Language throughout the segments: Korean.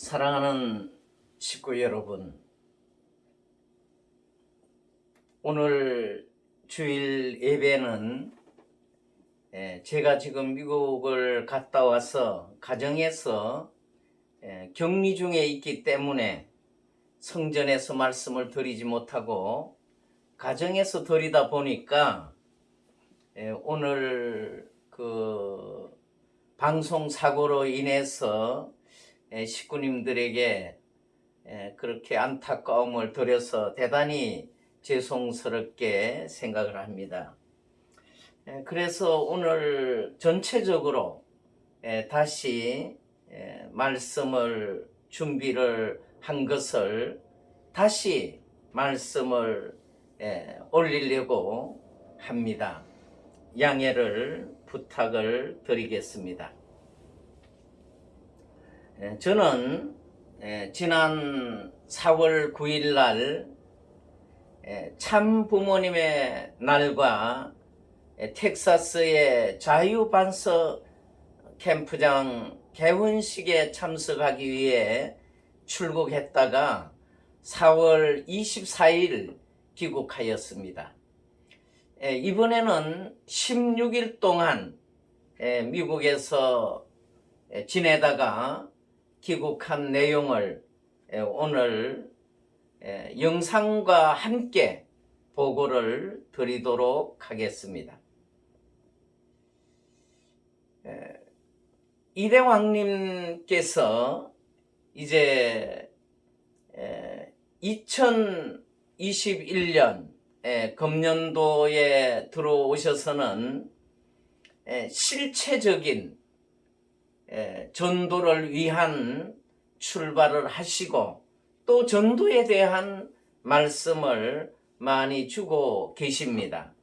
사랑하는 식구 여러분, 오늘 주일 예배는 예, 제가 지금 미국을 갔다 와서 가정에서 예, 격리 중에 있기 때문에 성전에서 말씀을 드리지 못하고 가정에서 드리다 보니까 예, 오늘 그 방송 사고로 인해서 예, 식구님들에게 예, 그렇게 안타까움을 드려서 대단히 죄송스럽게 생각을 합니다. 예, 그래서 오늘 전체적으로 예, 다시 예, 말씀을 준비를 한 것을 다시 말씀을 예, 올리려고 합니다. 양해를 부탁을 드리겠습니다. 예, 저는 예, 지난 4월 9일 날 예, 참 부모님의 날과 예, 텍사스의 자유반석 캠프장 개원식에 참석하기 위해 출국했다가 4월 24일 귀국하였습니다. 예, 이번에는 16일 동안 예, 미국에서 예, 지내다가 귀국한 내용을 예, 오늘 예, 영상과 함께 보고를 드리도록 하겠습니다. 예, 이대왕님께서 이제 2021년 금년도에 들어오셔서는 실체적인 전도를 위한 출발을 하시고 또 전도에 대한 말씀을 많이 주고 계십니다.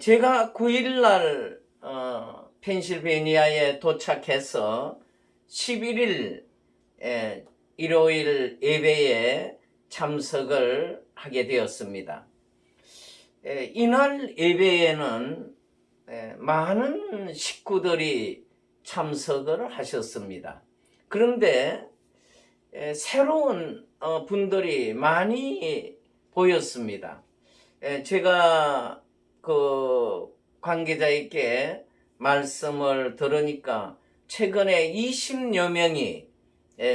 제가 9일날 어, 펜실베니아에 도착해서 11일 일요일 예배에 참석을 하게 되었습니다. 이날 예배에는 많은 식구들이 참석을 하셨습니다. 그런데 새로운 어, 분들이 많이 보였습니다. 제가 그 관계자에게 말씀을 들으니까 최근에 20여 명이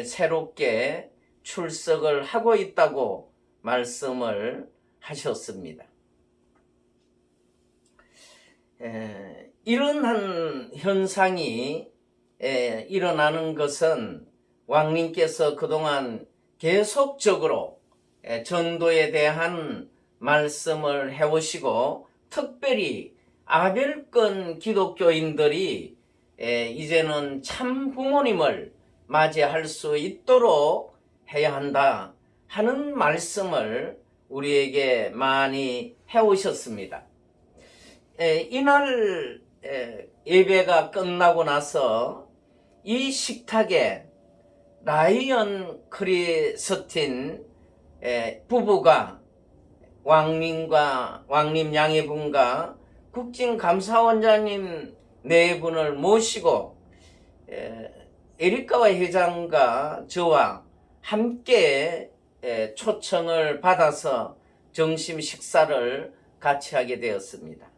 새롭게 출석을 하고 있다고 말씀을 하셨습니다. 이런 한 현상이 일어나는 것은 왕님께서 그동안 계속적으로 전도에 대한 말씀을 해오시고 특별히 아벨권 기독교인들이 이제는 참 부모님을 맞이할 수 있도록 해야 한다 하는 말씀을 우리에게 많이 해오셨습니다. 이날 예배가 끝나고 나서 이 식탁에 라이언 크리스틴 부부가 왕님과 왕님 양해분과 국진감사원장님 네 분을 모시고 에리카와 회장과 저와 함께 초청을 받아서 점심 식사를 같이 하게 되었습니다.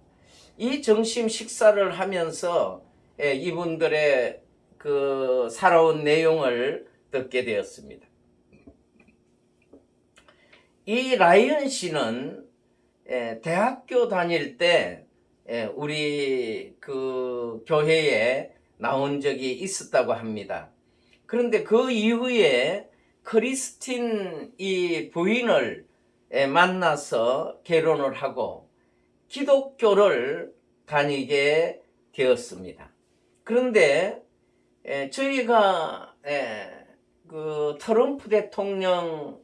이 점심 식사를 하면서 이분들의 그 살아온 내용을 듣게 되었습니다. 이 라이언 씨는 대학교 다닐 때 우리 그 교회에 나온 적이 있었다고 합니다. 그런데 그 이후에 크리스틴 이 부인을 만나서 결혼을 하고 기독교를 다니게 되었습니다. 그런데 저희가 그 트럼프 대통령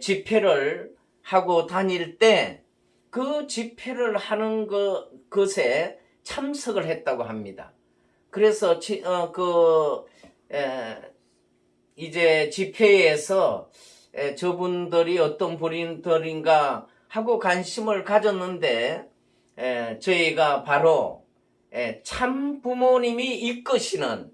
집회를 하고 다닐 때 그 집회를 하는 것, 것에 참석을 했다고 합니다. 그래서 지, 어, 그 에, 이제 집회에서 에, 저분들이 어떤 분들인가 하고 관심을 가졌는데 에, 저희가 바로 에, 참 부모님이 이끄시는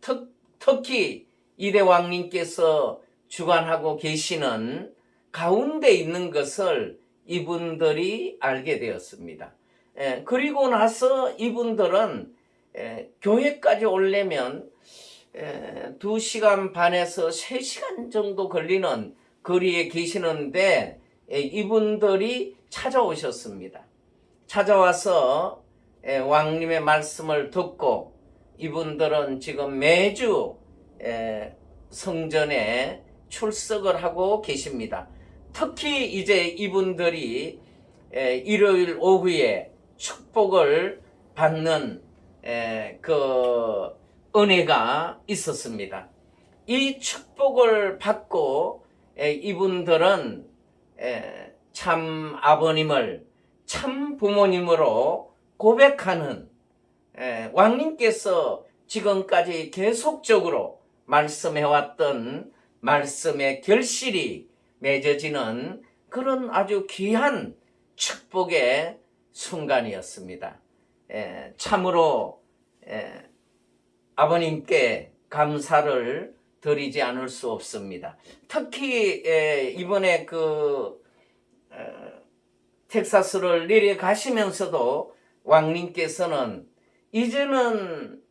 특, 특히 이대 왕님께서 주관하고 계시는 가운데 있는 것을 이분들이 알게 되었습니다. 예, 그리고 나서 이분들은 예, 교회까지 오려면 예, 2시간 반에서 3시간 정도 걸리는 거리에 계시는데 예, 이분들이 찾아오셨습니다. 찾아와서 예, 왕님의 말씀을 듣고 이분들은 지금 매주 예, 성전에 출석을 하고 계십니다. 특히 이제 이분들이 에, 일요일 오후에 축복을 받는 에, 그 은혜가 있었습니다. 이 축복을 받고 에, 이분들은 에, 참 아버님을 참 부모님으로 고백하는 에, 왕님께서 지금까지 계속적으로 말씀해왔던 말씀의 결실이 맺어지는 그런 아주 귀한 축복의 순간이었습니다. 에, 참으로 에, 아버님께 감사를 드리지 않을 수 없습니다. 특히 에, 이번에 그 어, 텍사스를 내려가시면서도 왕님께서는 이제는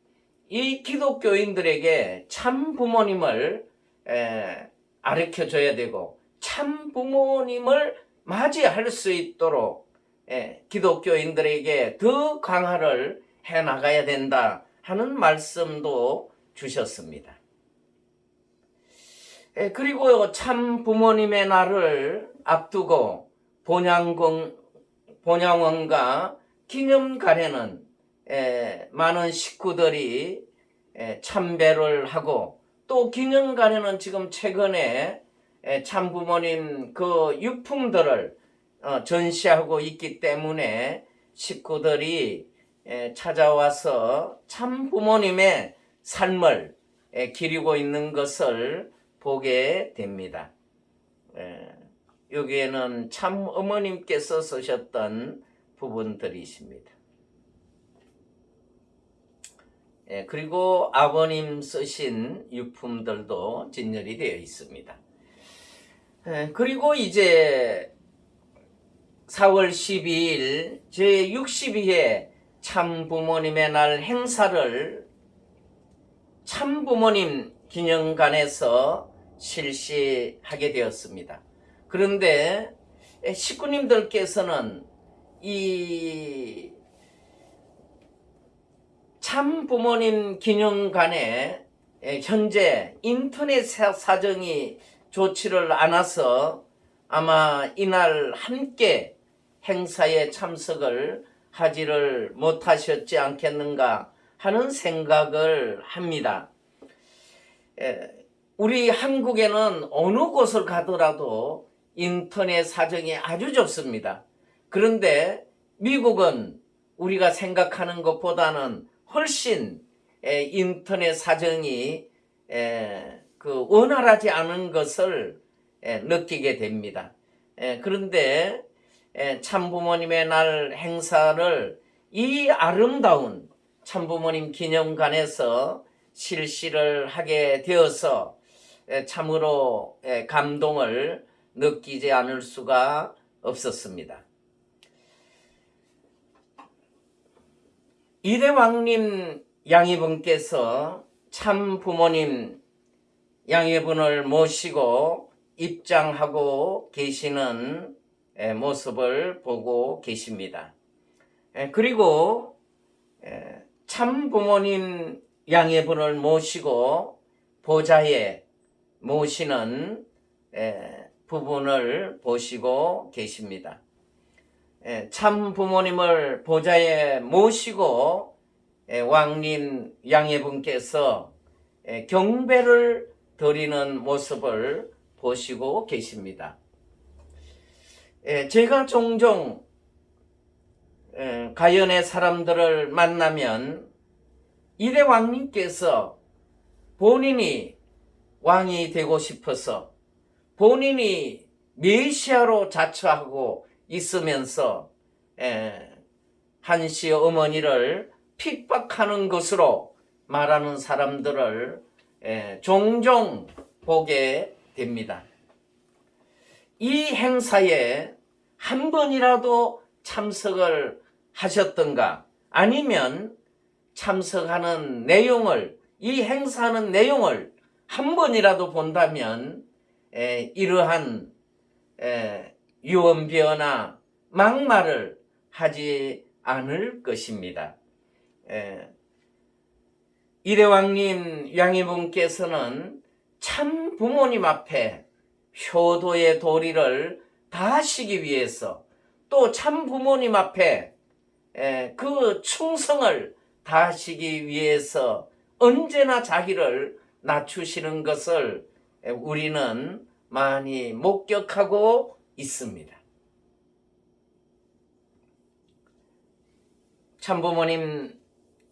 이 기독교인들에게 참 부모님을 에, 가르쳐 줘야 되고 참 부모님을 맞이할 수 있도록 예, 기독교인들에게 더 강화를 해 나가야 된다 하는 말씀도 주셨습니다. 예, 그리고 참 부모님의 날을 앞두고 본양공 본양원과 기념관에는 예, 많은 식구들이 예, 참배를 하고 또 기념관에는 지금 최근에 예, 참부모님 그 유품들을 어, 전시하고 있기 때문에 식구들이 예, 찾아와서 참부모님의 삶을 예, 기리고 있는 것을 보게 됩니다. 여기에는 참 어머님께서 쓰셨던 부분들이십니다. 그리고 아버님 쓰신 유품들도 진열이 되어 있습니다. 예, 그리고 이제 4월 12일 제62회 참부모님의 날 행사를 참부모님 기념관에서 실시하게 되었습니다. 그런데 식구님들께서는 이 참부모님 기념관에 현재 인터넷 사정이 좋지를 않아서 아마 이날 함께 행사에 참석을 하지를 못하셨지 않겠는가 하는 생각을 합니다. 우리 한국에는 어느 곳을 가더라도 인터넷 사정이 아주 좋습니다. 그런데 미국은 우리가 생각하는 것보다는 훨씬 인터넷 사정이 그 원활하지 않은 것을 예, 느끼게 됩니다. 예, 그런데 예, 참부모님의 날 행사를 이 아름다운 참부모님 기념관에서 실시를 하게 되어서 참으로 감동을 느끼지 않을 수가 없었습니다. 이대왕님 양이분께서 참 부모님 양해분을 모시고 입장하고 계시는 모습을 보고 계십니다. 그리고 참 부모님 양해분을 모시고 보좌에 모시는 부분을 보시고 계십니다. 참 부모님을 보좌에 모시고 왕님 양해분께서 경배를 드리는 모습을 보시고 계십니다. 예, 제가 종종 예, 가연의 사람들을 만나면 이래 왕님께서 본인이 왕이 되고 싶어서 본인이 메시아로 자처하고 있으면서 예, 한시 어머니를 핍박하는 것으로 말하는 사람들을 에, 종종 보게 됩니다. 이 행사에 한 번이라도 참석을 하셨던가 아니면 참석하는 내용을 이 행사하는 내용을 한 번이라도 본다면 에, 이러한 에, 유언비어나 막말을 하지 않을 것입니다. 에, 이대왕님 양해분께서는 참 부모님 앞에 효도의 도리를 다하시기 위해서 또 참 부모님 앞에 에, 그 충성을 다하시기 위해서 언제나 자기를 낮추시는 것을 에, 우리는 많이 목격하고 있습니다. 참부모님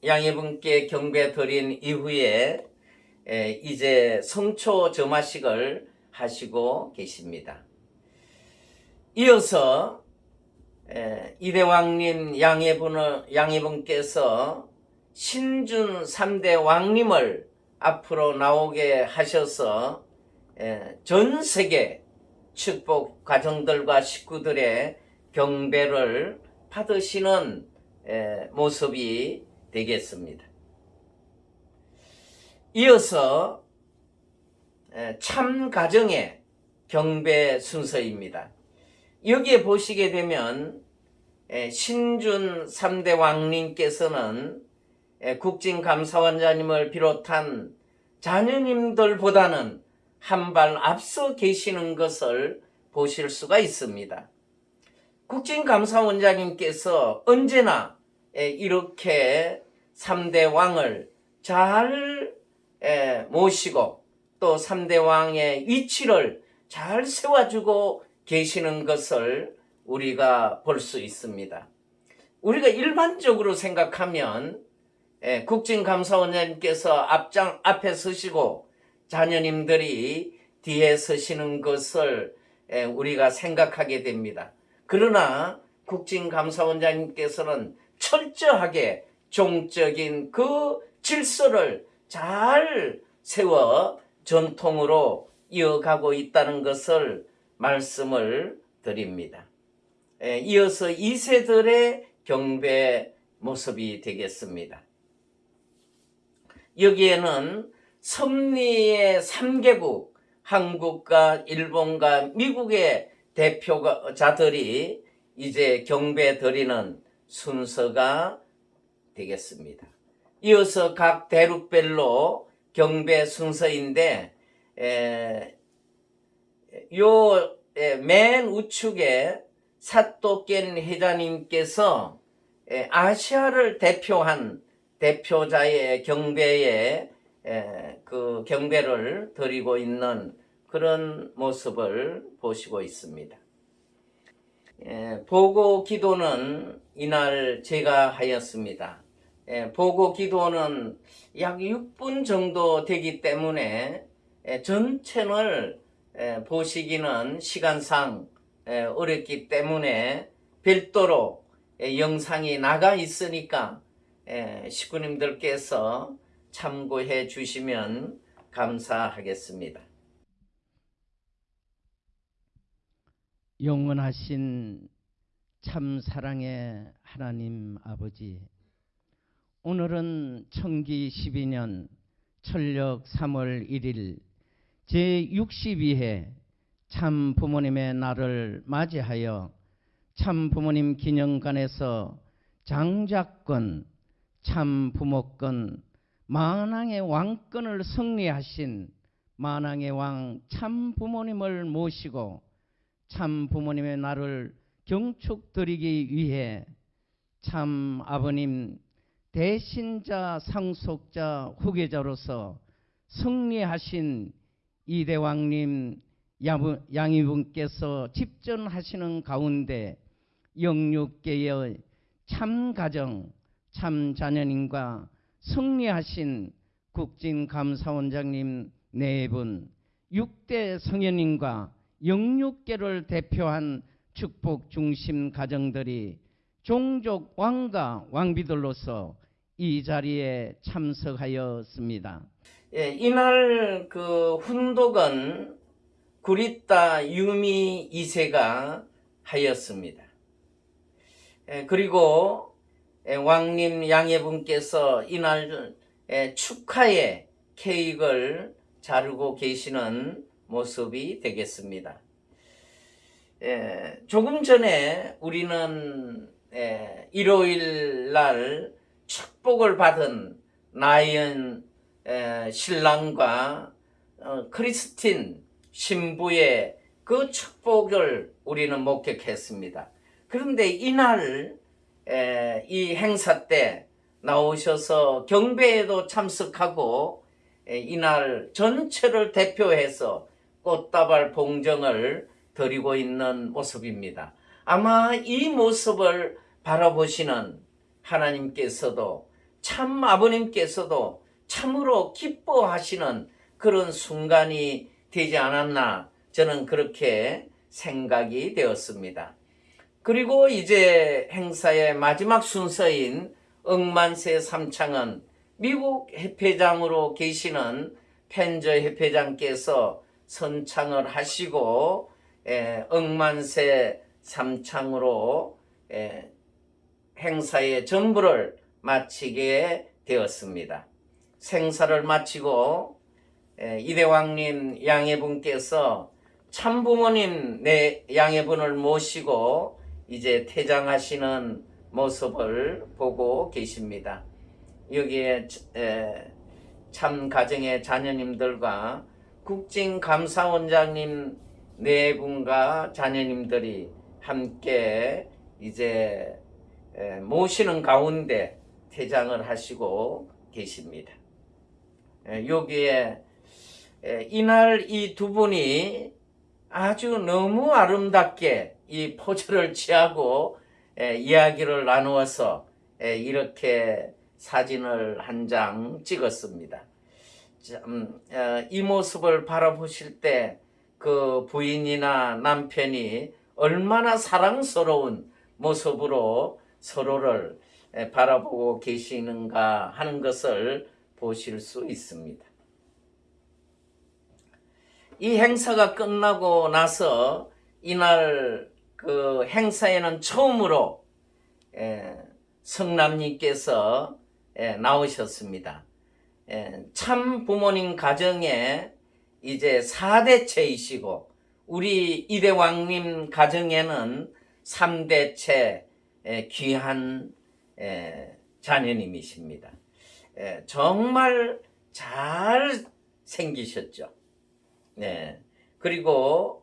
양해분께 경배 드린 이후에 에, 이제 성초 점화식을 하시고 계십니다. 이어서 에, 이대왕님 양해분께서 신준 3대 왕님을 앞으로 나오게 하셔서 에, 전 세계 축복 가정들과 식구들의 경배를 받으시는 에, 모습이 되겠습니다. 이어서 에, 참 가정의 경배 순서입니다. 여기에 보시게 되면 에, 신준 3대 왕님께서는 에, 국진감사원장님을 비롯한 자녀님들보다는 한 발 앞서 계시는 것을 보실 수가 있습니다. 국진감사원장님께서 언제나 에, 이렇게 3대 왕을 잘 에, 모시고 또 3대 왕의 위치를 잘 세워주고 계시는 것을 우리가 볼 수 있습니다. 우리가 일반적으로 생각하면 에, 국진감사원장님께서 앞장 앞에 서시고 자녀님들이 뒤에 서시는 것을 에, 우리가 생각하게 됩니다. 그러나 국진감사원장님께서는 철저하게 종적인 그 질서를 잘 세워 전통으로 이어가고 있다는 것을 말씀을 드립니다. 에, 이어서 2세들의 경배 모습이 되겠습니다. 여기에는 섭리의 3개국, 한국과 일본과 미국의 대표자들이 이제 경배 드리는 순서가 되겠습니다. 이어서 각 대륙별로 경배 순서인데 에, 요맨 우측에 사또깬 회장님께서 에, 아시아를 대표한 대표자의 경배에 에, 그 경배를 드리고 있는 그런 모습을 보시고 있습니다. 에, 보고 기도는 이날 제가 하였습니다. 에, 보고 기도는 약 6분 정도 되기 때문에 에, 전체를 에, 보시기는 시간상 에, 어렵기 때문에 별도로 에, 영상이 나가 있으니까 에, 식구님들께서 참고해 주시면 감사하겠습니다. 영원하신 참 사랑의 하나님 아버지 오늘은 청기 12년 철력 3월 1일 제62회 참 부모님의 날을 맞이하여 참 부모님 기념관에서 장자권, 참 부모권, 만왕의 왕권을 승리하신 만왕의 왕 참 부모님을 모시고 참 부모님의 날을 경축드리기 위해 참 아버님 대신자 상속자 후계자로서 승리하신 이대왕님 양이분께서 집전하시는 가운데 영육계의 참 가정, 참 자녀님과 승리하신 국진감사원장님 네 분, 6대 성현님과 영육계를 대표한 축복 중심 가정들이 종족 왕과 왕비들로서 이 자리에 참석하였습니다. 예, 이날 그 훈독은 구리따 유미 2세가 하였습니다. 예, 그리고 예, 왕님 양해분께서 이날 예, 축하의 케이크를 자르고 계시는 모습이 되겠습니다. 예, 조금 전에 우리는 예, 일요일 날 축복을 받은 나연 에, 신랑과 어, 크리스틴 신부의 그 축복을 우리는 목격했습니다. 그런데 이날 에, 이 행사 때 나오셔서 경배에도 참석하고 에, 이날 전체를 대표해서 꽃다발 봉정을 드리고 있는 모습입니다. 아마 이 모습을 바라보시는 하나님께서도 참 아버님께서도 참으로 기뻐하시는 그런 순간이 되지 않았나 저는 그렇게 생각이 되었습니다. 그리고 이제 행사의 마지막 순서인 억만세 삼창은 미국 협회장으로 계시는 펜저 협회장께서 선창을 하시고 에, 억만세 삼창으로 에, 행사의 전부를 마치게 되었습니다. 생사를 마치고 에, 이대왕님 양해분께서 참부모님 내 양해분을 모시고 이제 퇴장하시는 모습을 보고 계십니다. 여기에 에, 참 가정의 자녀님들과 국진감사원장님 네 분과 자녀님들이 함께 이제 에, 모시는 가운데 퇴장을 하시고 계십니다. 에, 여기에 에, 이날 이 두 분이 아주 너무 아름답게 이 포즈를 취하고 에, 이야기를 나누어서 에, 이렇게 사진을 한 장 찍었습니다. 참, 어, 이 모습을 바라보실 때 그 부인이나 남편이 얼마나 사랑스러운 모습으로 서로를 에, 바라보고 계시는가 하는 것을 보실 수 있습니다. 이 행사가 끝나고 나서 이날 그 행사에는 처음으로 에, 성남님께서 에, 나오셨습니다. 에, 참 부모님 가정에 이제 4대째이시고 우리 이대왕님 가정에는 3대째 에, 귀한 에, 자녀님이십니다. 에, 정말 잘 생기셨죠. 네. 그리고 에,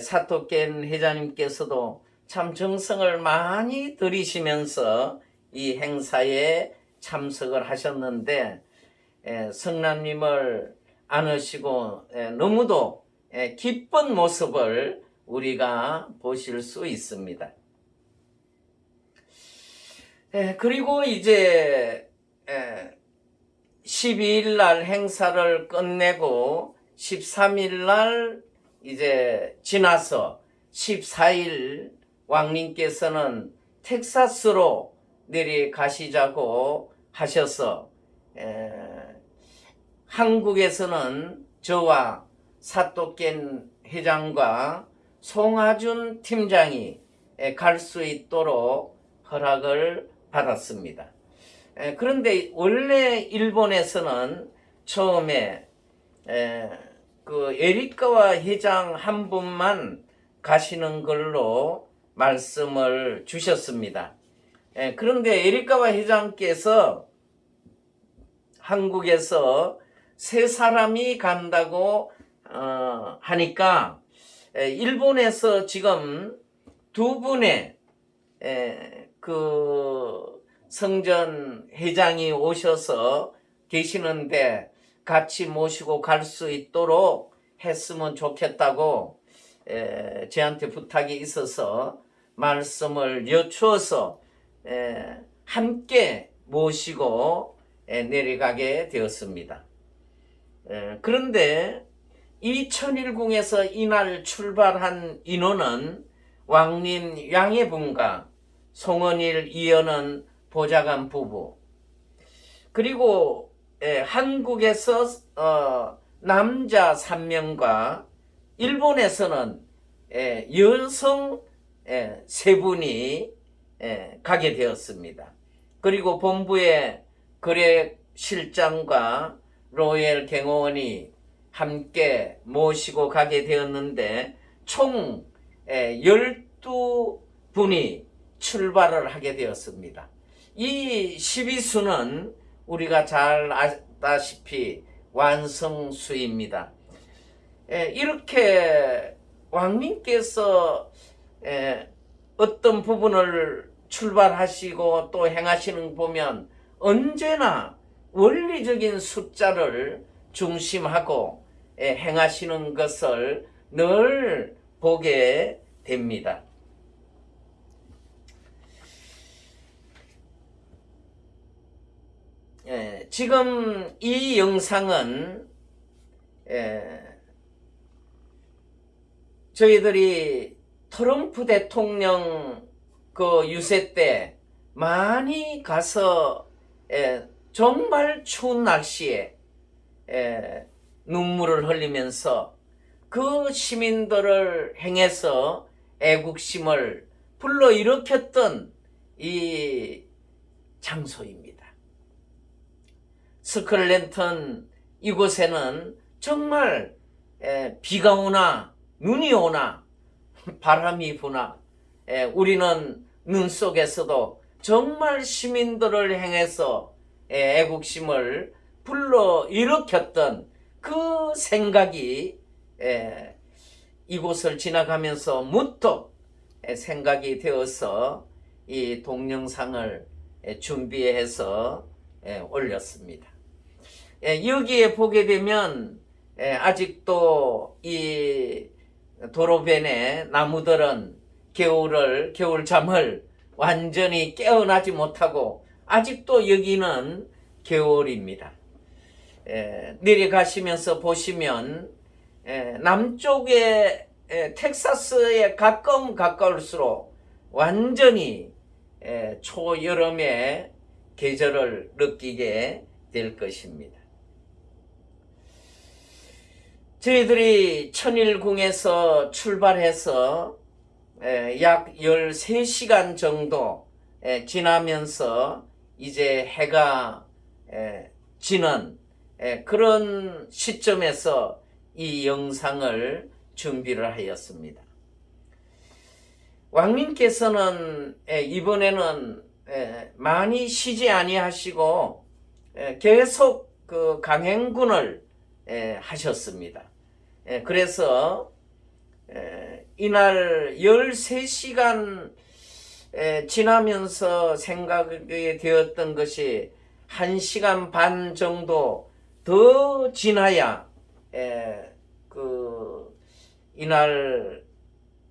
사토켄 회장님께서도 참 정성을 많이 들이시면서 이 행사에 참석을 하셨는데 에, 성남님을 안으시고 에, 너무도 에, 기쁜 모습을 우리가 보실 수 있습니다. 에, 그리고 이제 에, 12일 날 행사를 끝내고 13일 날 이제 지나서 14일 왕님께서는 텍사스로 내려가시자고 하셔서 에, 한국에서는 저와 사또켄 회장과 송하준 팀장이 갈 수 있도록 허락을 받았습니다. 에, 그런데 원래 일본에서는 처음에 에, 그 에리카와 회장 한 분만 가시는 걸로 말씀을 주셨습니다. 에, 그런데 에리카와 회장께서 한국에서 세 사람이 간다고 어, 하니까 에, 일본에서 지금 두 분의 에, 그 성전 회장이 오셔서 계시는데 같이 모시고 갈 수 있도록 했으면 좋겠다고 에, 저한테 부탁이 있어서 말씀을 여쭈어서 에, 함께 모시고 에, 내려가게 되었습니다. 에, 그런데 이 천일궁에서 이날 출발한 인원은 왕님 양해분과 송원일 이연은 보좌관 부부 그리고 에, 한국에서 어, 남자 3명과 일본에서는 에, 여성 에, 세 분이 에, 가게 되었습니다. 그리고 본부의 거래 실장과 로열 경호원이 함께 모시고 가게 되었는데 총 12분이 출발을 하게 되었습니다. 이 12수는 우리가 잘 아다시피 완성수입니다. 에, 이렇게 왕님께서 에, 어떤 부분을 출발하시고 또 행하시는 거 보면 언제나 원리적인 숫자를 중심하고 에, 행하시는 것을 늘 보게 됩니다. 예, 지금 이 영상은 예, 저희들이 트럼프 대통령 그 유세 때 많이 가서 예, 정말 추운 날씨에 예, 눈물을 흘리면서 그 시민들을 행해서 애국심을 불러일으켰던 이 장소입니다. 스컬렌턴 이곳에는 정말 에, 비가 오나 눈이 오나 바람이 부나 에, 우리는 눈 속에서도 정말 시민들을 향해서 에, 애국심을 불러 일으켰던 그 생각이 에, 이곳을 지나가면서 문득 에, 생각이 되어서 이 동영상을 에, 준비해서 에, 올렸습니다. 예, 여기에 보게 되면 예, 아직도 이 도로변의 나무들은 겨울을 겨울잠을 완전히 깨어나지 못하고 아직도 여기는 겨울입니다. 예, 내려가시면서 보시면 예, 남쪽에 예, 텍사스에 가까움 가까울수록 완전히 예, 초여름의 계절을 느끼게 될 것입니다. 저희들이 천일궁에서 출발해서 에, 약 13시간 정도 에, 지나면서 이제 해가 에, 지는 에, 그런 시점에서 이 영상을 준비를 하였습니다. 왕님께서는 에, 이번에는 에, 많이 쉬지 아니하시고 에, 계속 그 강행군을 에, 하셨습니다. 에, 그래서 에, 이날 13시간 에, 지나면서 생각이 되었던 것이 1시간 반 정도 더 지나야 에, 그 이날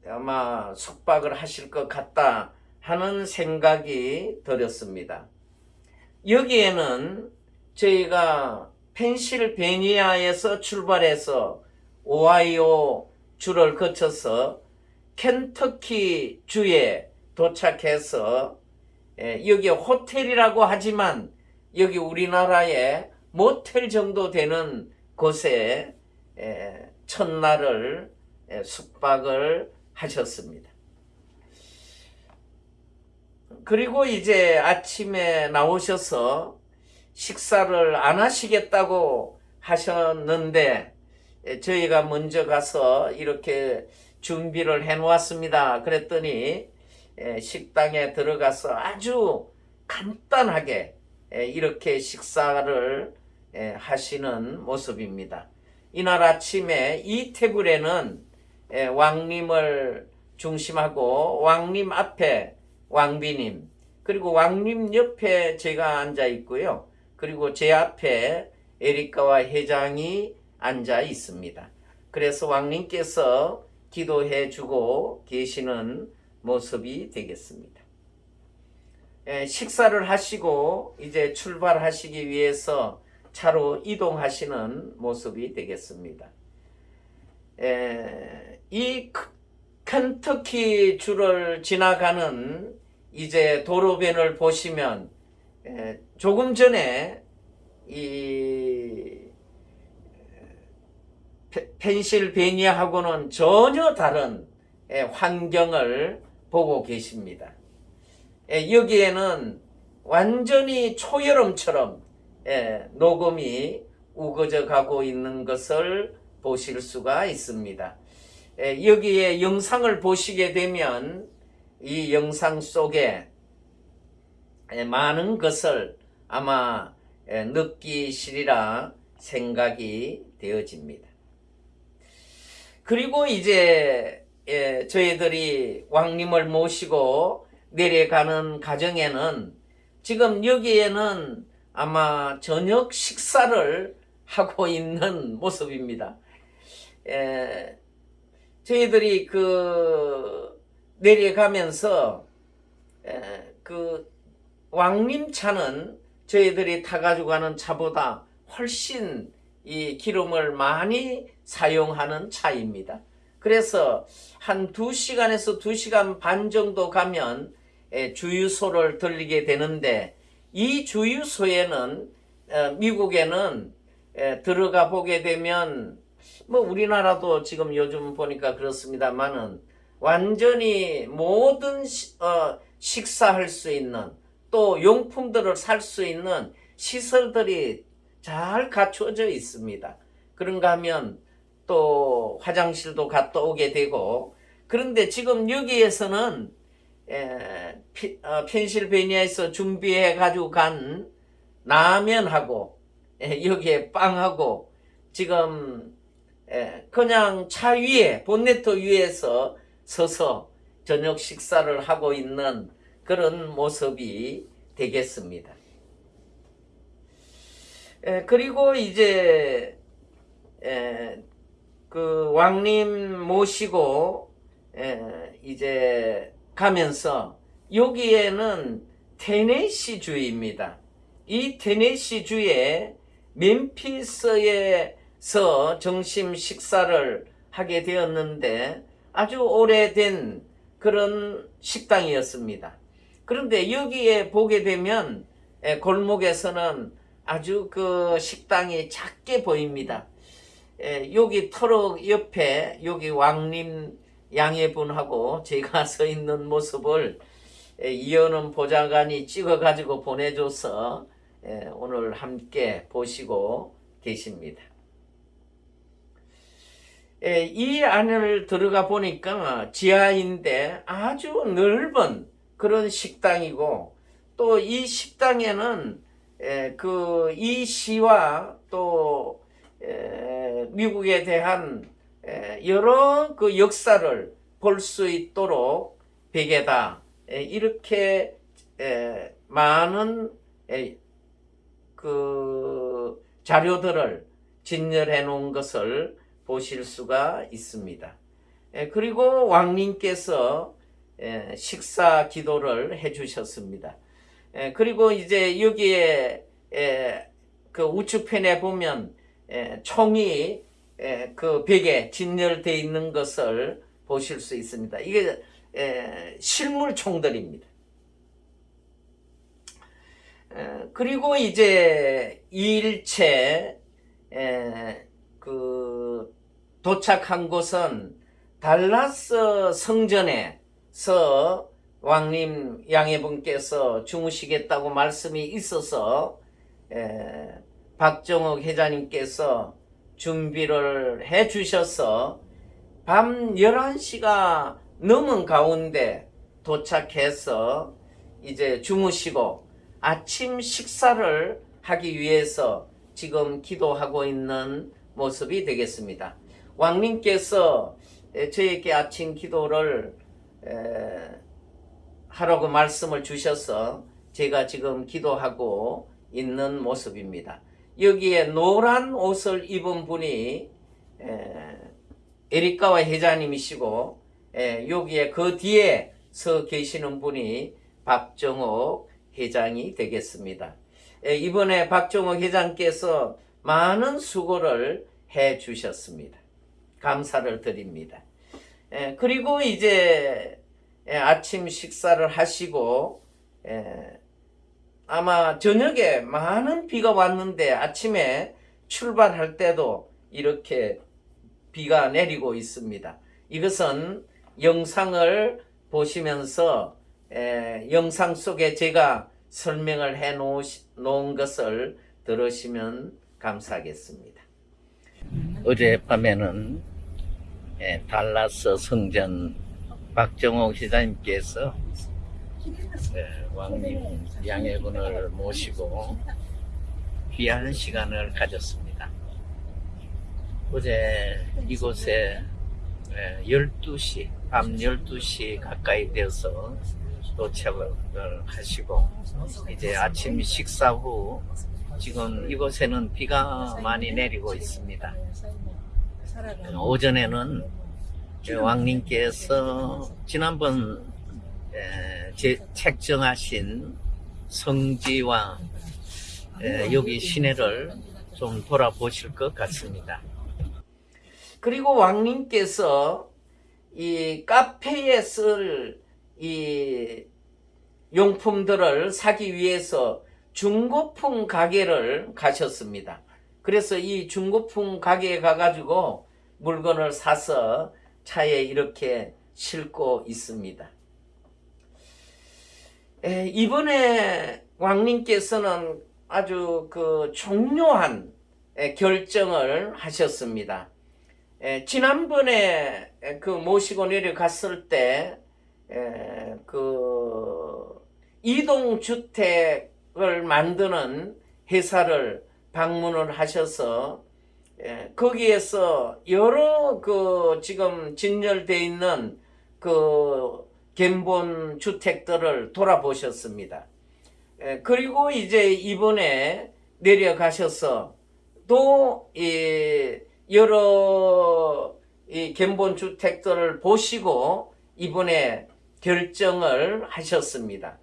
아마 숙박을 하실 것 같다 하는 생각이 들었습니다. 여기에는 저희가 펜실베니아에서 출발해서 오하이오 주를 거쳐서 켄터키 주에 도착해서 에, 여기 호텔이라고 하지만 여기 우리나라의 모텔 정도 되는 곳에 에, 첫날을 에, 숙박을 하셨습니다. 그리고 이제 아침에 나오셔서 식사를 안 하시겠다고 하셨는데 에, 저희가 먼저 가서 이렇게 준비를 해 놓았습니다. 그랬더니 에, 식당에 들어가서 아주 간단하게 에, 이렇게 식사를 에, 하시는 모습입니다. 이날 아침에 이 테이블에는 에, 왕님을 중심하고 왕님 앞에 왕비님 그리고 왕님 옆에 제가 앉아 있고요. 그리고 제 앞에 에리카와 회장이 앉아 있습니다. 그래서 왕님께서 기도해 주고 계시는 모습이 되겠습니다. 에, 식사를 하시고 이제 출발하시기 위해서 차로 이동하시는 모습이 되겠습니다. 에, 이 크- 켄터키 주를 지나가는 이제 도로변을 보시면 에, 조금 전에 이 페- 펜실베니아하고는 전혀 다른 예, 환경을 보고 계십니다. 예, 여기에는 완전히 초여름처럼 예, 녹음이 우거져 가고 있는 것을 보실 수가 있습니다. 예, 여기에 영상을 보시게 되면 이 영상 속에 예, 많은 것을 아마 예, 느끼시리라 생각이 되어집니다. 그리고 이제 예, 저희들이 왕님을 모시고 내려가는 가정에는 지금 여기에는 아마 저녁 식사를 하고 있는 모습입니다. 예, 저희들이 그 내려가면서 에, 그 왕림 차는 저희들이 타가지고 가는 차보다 훨씬 이 기름을 많이 사용하는 차입니다. 그래서 한 2시간에서 2시간 반 정도 가면 에, 주유소를 들리게 되는데 이 주유소에는 어, 미국에는 에, 들어가 보게 되면 뭐 우리나라도 지금 요즘 보니까 그렇습니다만은 완전히 모든 시- 어, 식사할 수 있는 또 용품들을 살 수 있는 시설들이 잘 갖춰져 있습니다. 그런가 하면 또 화장실도 갔다 오게 되고 그런데 지금 여기에서는 에, 피- 어, 펜실베니아에서 준비해 가지고 간 라면하고 에, 여기에 빵하고 지금 에, 그냥 차 위에 본네트 위에서 서서 저녁 식사를 하고 있는 그런 모습이 되겠습니다. 에, 그리고 이제 에, 그 왕님 모시고 에, 이제 가면서 여기에는 테네시 주입니다. 이 테네시 주에 멤피스에서 점심 식사를 하게 되었는데 아주 오래된 그런 식당이었습니다. 그런데 여기에 보게 되면 에, 골목에서는 아주 그 식당이 작게 보입니다. 에, 여기 터럭 옆에 여기 왕림 양해분하고 제가 서 있는 모습을 에, 이현은 보좌관이 찍어가지고 보내줘서 에, 오늘 함께 보시고 계십니다. 에, 이 안을 들어가 보니까 지하인데 아주 넓은 그런 식당이고 또 이 식당에는 그 이 시와 또 에, 미국에 대한 에, 여러 그 역사를 볼 수 있도록 베개다 에, 이렇게 에, 많은 에, 그 자료들을 진열해 놓은 것을 보실 수가 있습니다. 에, 그리고 왕님께서 에, 식사 기도를 해 주셨습니다. 에, 그리고 이제 여기에 에, 그 우측편에 보면 에, 총이 에, 그 벽에 진열되어 있는 것을 보실 수 있습니다. 이게 에, 실물 총들입니다. 에, 그리고 이제 2일째 그 도착한 곳은 달라스 성전에서 왕님 양해분께서 주무시겠다고 말씀이 있어서 에, 박정욱 회장님께서 준비를 해 주셔서 밤 11시가 넘은 가운데 도착해서 이제 주무시고 아침 식사를 하기 위해서 지금 기도하고 있는 모습이 되겠습니다. 왕님께서 에, 저에게 아침 기도를 에, 하라고 말씀을 주셔서 제가 지금 기도하고 있는 모습입니다. 여기에 노란 옷을 입은 분이 에, 에리카와 회장님이시고 에, 여기에 그 뒤에 서 계시는 분이 박정옥 회장이 되겠습니다. 에, 이번에 박정옥 회장께서 많은 수고를 해 주셨습니다. 감사를 드립니다. 에, 그리고 이제 에, 아침 식사를 하시고 에, 아마 저녁에 많은 비가 왔는데 아침에 출발할 때도 이렇게 비가 내리고 있습니다. 이것은 영상을 보시면서 에, 영상 속에 제가 설명을 해 놓은 것을 들으시면 감사하겠습니다. 어젯밤에는 예, 달라스 성전 박정옥 시장님께서 예, 왕님 양해군을 모시고 귀한 시간을 가졌습니다. 어제 이곳에 예, 12시, 밤 12시 가까이 되어서 도착을 하시고 이제 아침 식사 후 지금 이곳에는 비가 많이 내리고 있습니다. 오전에는 왕님께서 지난번 에, 제, 책정하신 성지와 에, 여기 시내를 좀 돌아보실 것 같습니다. 그리고 왕님께서 이 카페에 쓸 이 용품들을 사기 위해서 중고품 가게를 가셨습니다. 그래서 이 중고품 가게에 가가지고 물건을 사서 차에 이렇게 싣고 있습니다. 에, 이번에 왕님께서는 아주 그 중요한 에, 결정을 하셨습니다. 에, 지난번에 에, 그 모시고 내려갔을 때, 에, 그 이동주택을 만드는 회사를 방문을 하셔서 예, 거기에서 여러 그 지금 진열되어 있는 그 견본 주택들을 돌아보셨습니다. 예, 그리고 이제 이번에 내려가셔서 또이 여러 이 견본 주택들을 보시고 이번에 결정을 하셨습니다.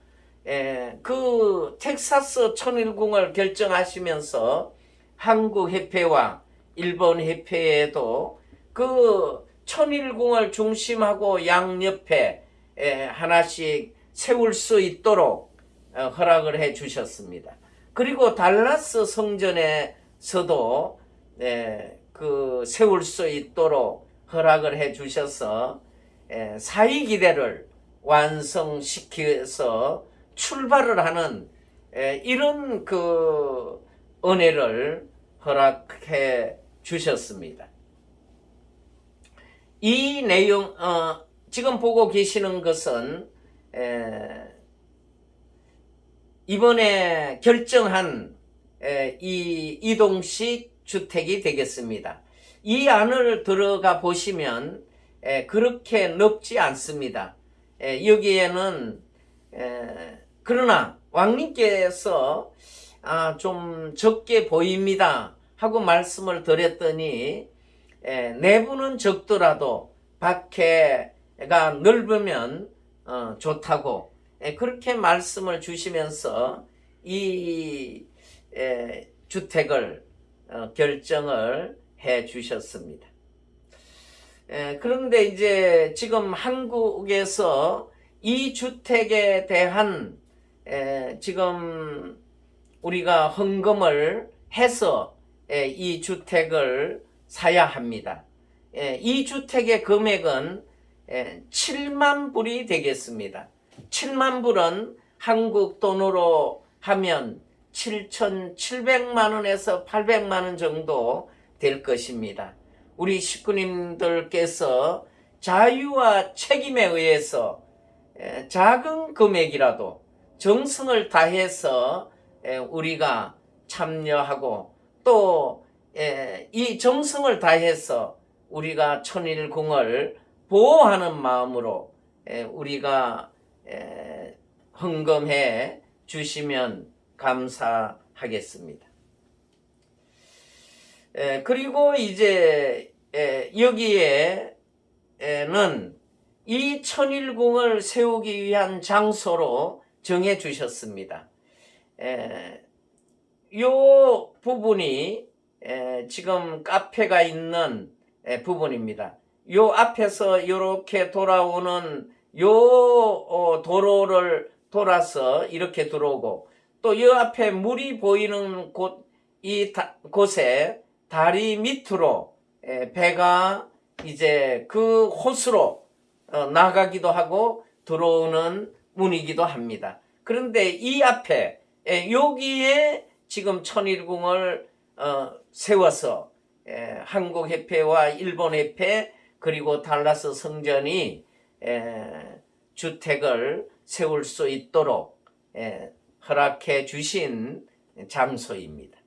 예, 그 텍사스 천일궁을 결정하시면서 한국 협회와 일본 협회에도 그 천일궁을 중심하고 양옆에 에, 하나씩 세울 수 있도록 어, 허락을 해 주셨습니다. 그리고 달라스 성전에서도 에, 그 세울 수 있도록 허락을 해 주셔서 에, 사이기대를 완성시켜서 출발을 하는 에, 이런 그 은혜를 허락해 주셨습니다. 이 내용 어, 지금 보고 계시는 것은 에, 이번에 결정한 에, 이 이동식 주택이 되겠습니다. 이 안을 들어가 보시면 에, 그렇게 넓지 않습니다. 에, 여기에는 에, 그러나 왕님께서 아, 좀 적게 보입니다 하고 말씀을 드렸더니 에, 내부는 적더라도 밖에가 넓으면 어, 좋다고 에, 그렇게 말씀을 주시면서 이 에, 주택을 어, 결정을 해 주셨습니다. 에, 그런데 이제 지금 한국에서 이 주택에 대한 에, 지금 우리가 헌금을 해서 에, 이 주택을 사야 합니다. 에, 이 주택의 금액은 에, 7만 불이 되겠습니다. 7만 불은 한국 돈으로 하면 7,700만 원에서 800만 원 정도 될 것입니다. 우리 식구님들께서 자유와 책임에 의해서 에, 작은 금액이라도 정성을 다해서 에, 우리가 참여하고 또 이 정성을 다해서 우리가 천일궁을 보호하는 마음으로 에, 우리가 에, 헌금해 주시면 감사하겠습니다. 에, 그리고 이제 에, 여기에는 이 천일궁을 세우기 위한 장소로 정해 주셨습니다. 에, 요 부분이 에, 지금 카페가 있는 에, 부분입니다. 요 앞에서 이렇게 돌아오는 요 어, 도로를 돌아서 이렇게 들어오고 또이 앞에 물이 보이는 곳, 이 다- 곳에 다리 밑으로 에, 배가 이제 그 호수로 어, 나가기도 하고 들어오는 문이기도 합니다. 그런데 이 앞에 에, 여기에 지금 천일궁을 어, 세워서 에, 한국 협회와 일본 협회 그리고 달라스 성전이 에, 주택을 세울 수 있도록 에, 허락해 주신 장소입니다.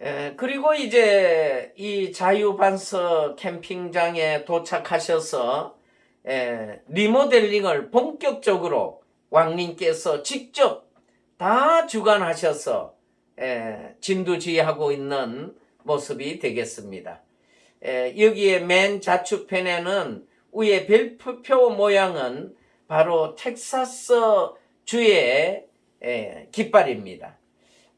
에, 그리고 이제 이 자유반석 캠핑장에 도착하셔서 에, 리모델링을 본격적으로 왕님께서 직접 다 주관하셔서 에, 진두지휘하고 있는 모습이 되겠습니다. 에, 여기에 맨 좌측편에는 위에 별표 모양은 바로 텍사스 주의 에, 깃발입니다.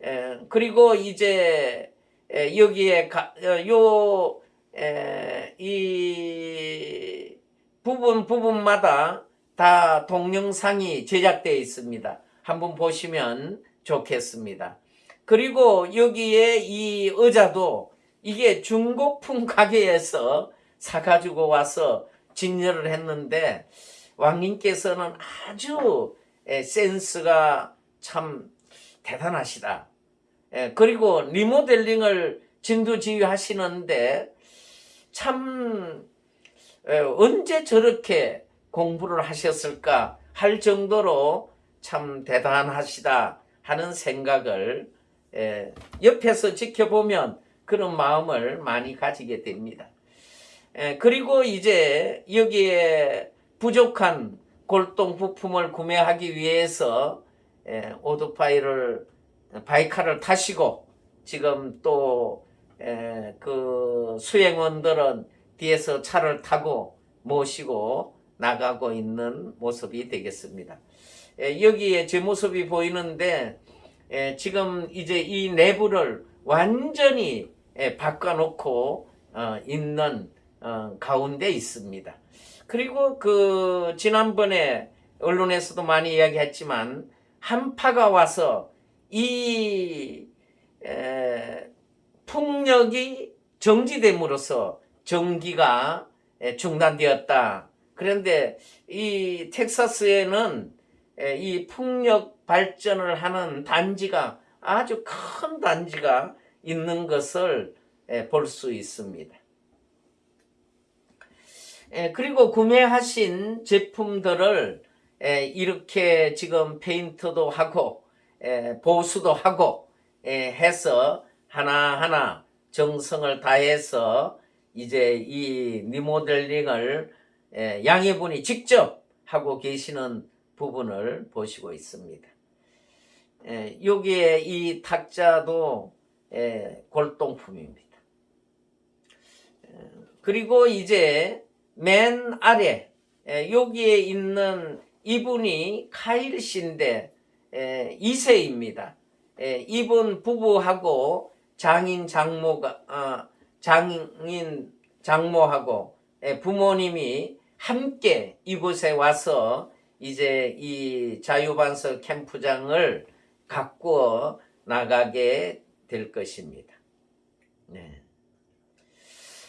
에, 그리고 이제 에, 여기에 가, 어, 요, 에, 이 부분 부분마다 다 동영상이 제작되어 있습니다. 한번 보시면 좋겠습니다. 그리고 여기에 이 의자도 이게 중고품 가게에서 사가지고 와서 진열을 했는데 왕님께서는 아주 에, 센스가 참 대단하시다. 예, 그리고 리모델링을 진두지휘하시는데 참 에, 언제 저렇게 공부를 하셨을까 할 정도로 참 대단하시다 하는 생각을 에, 옆에서 지켜보면 그런 마음을 많이 가지게 됩니다. 에, 그리고 이제 여기에 부족한 골동 부품을 구매하기 위해서 에, 오토바이를 바이카를 타시고 지금 또 그 수행원들은 뒤에서 차를 타고 모시고 나가고 있는 모습이 되겠습니다. 에, 여기에 제 모습이 보이는데 에, 지금 이제 이 내부를 완전히 에, 바꿔놓고 어, 있는 어, 가운데 있습니다. 그리고 그 지난번에 언론에서도 많이 이야기했지만 한파가 와서 이 에, 풍력이 정지됨으로써 전기가 에, 중단되었다. 그런데 이 텍사스에는 에, 이 풍력 발전을 하는 단지가 아주 큰 단지가 있는 것을 볼 수 있습니다. 에, 그리고 구매하신 제품들을 에, 이렇게 지금 페인트도 하고 에, 보수도 하고 에, 해서 하나하나 정성을 다해서 이제 이 리모델링을 에, 양해분이 직접 하고 계시는 부분을 보시고 있습니다. 에, 여기에 이 탁자도 에, 골동품입니다. 에, 그리고 이제 맨 아래 에, 여기에 있는 이분이 카일 씨인데 에, 2세입니다. 에, 이분 부부하고 장인 장모가 아, 장인 장모하고 에, 부모님이 함께 이곳에 와서 이제 이 자유반석 캠프장을 가꾸어 나가게 될 것입니다. 네.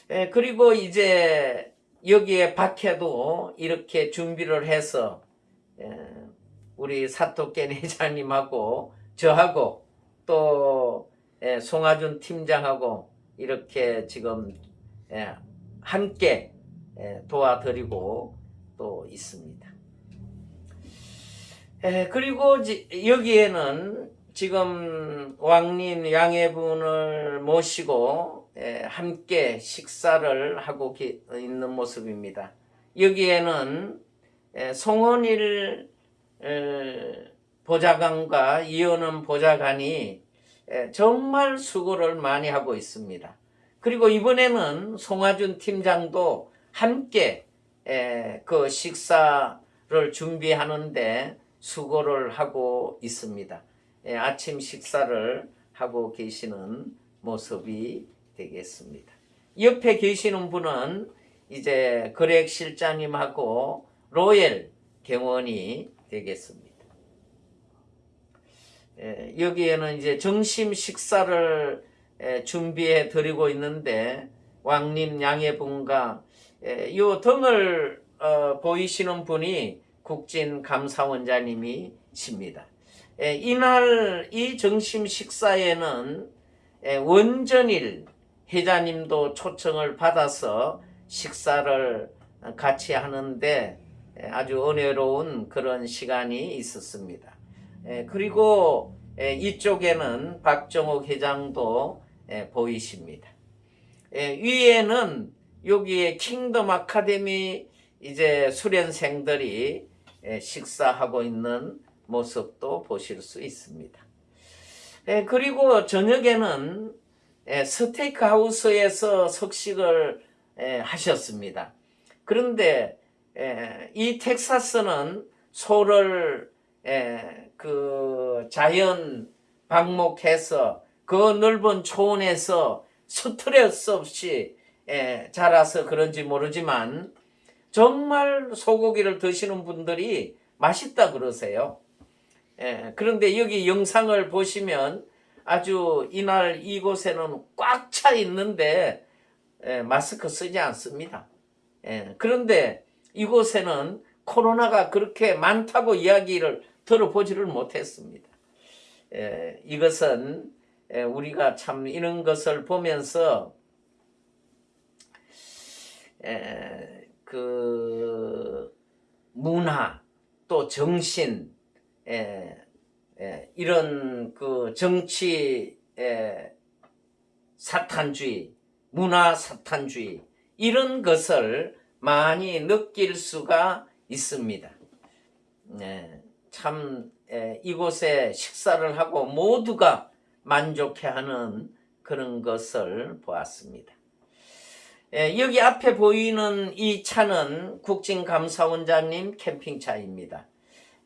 에, 그리고 이제 여기에 밖에도 이렇게 준비를 해서 에, 우리 사토켄 회장님하고 저하고 또 에, 송하준 팀장하고 이렇게 지금 에, 함께 에, 도와드리고 또 있습니다. 에, 그리고 지- 여기에는 지금 왕님 양해분을 모시고 에, 함께 식사를 하고 기- 있는 모습입니다. 여기에는 에, 송원일 에, 보좌관과 이현은 보좌관이 에, 정말 수고를 많이 하고 있습니다. 그리고 이번에는 송하준 팀장도 함께 에, 그 식사를 준비하는데 수고를 하고 있습니다. 에, 아침 식사를 하고 계시는 모습이 되겠습니다. 옆에 계시는 분은 이제 거렉 실장님하고 로엘 경원이 되겠습니다. 에, 여기에는 이제 점심 식사를 에, 준비해 드리고 있는데 왕님 양해분과 에, 요 등을 어, 보이시는 분이 국진 감사원장님이십니다. 에, 이날 이 점심 식사에는 에, 원전일 회장님도 초청을 받아서 식사를 같이 하는데 에, 아주 은혜로운 그런 시간이 있었습니다. 에, 그리고 에, 이쪽에는 박정욱 회장도 에, 보이십니다. 에, 위에는 여기에 킹덤 아카데미 이제 수련생들이 에, 식사하고 있는 모습도 보실 수 있습니다. 에, 그리고 저녁에는 에, 스테이크 하우스에서 석식을 에, 하셨습니다. 그런데 에, 이 텍사스는 소를 에, 그 자연 방목해서 그 넓은 초원에서 스트레스 없이 에, 자라서 그런지 모르지만 정말 소고기를 드시는 분들이 맛있다 그러세요. 에, 그런데 여기 영상을 보시면 아주 이날 이곳에는 꽉 차 있는데 에, 마스크 쓰지 않습니다. 에, 그런데 이곳에는 코로나가 그렇게 많다고 이야기를 들어보지를 못했습니다. 에, 이것은 에, 우리가 참 이런 것을 보면서 에, 그 문화 또 정신 에, 에, 이런 그 정치 에, 사탄주의 문화 사탄주의 이런 것을 많이 느낄 수가 있습니다. 네, 참 에, 이곳에 식사를 하고 모두가 만족해하는 그런 것을 보았습니다. 에, 여기 앞에 보이는 이 차는 국진감사원장님 캠핑차입니다.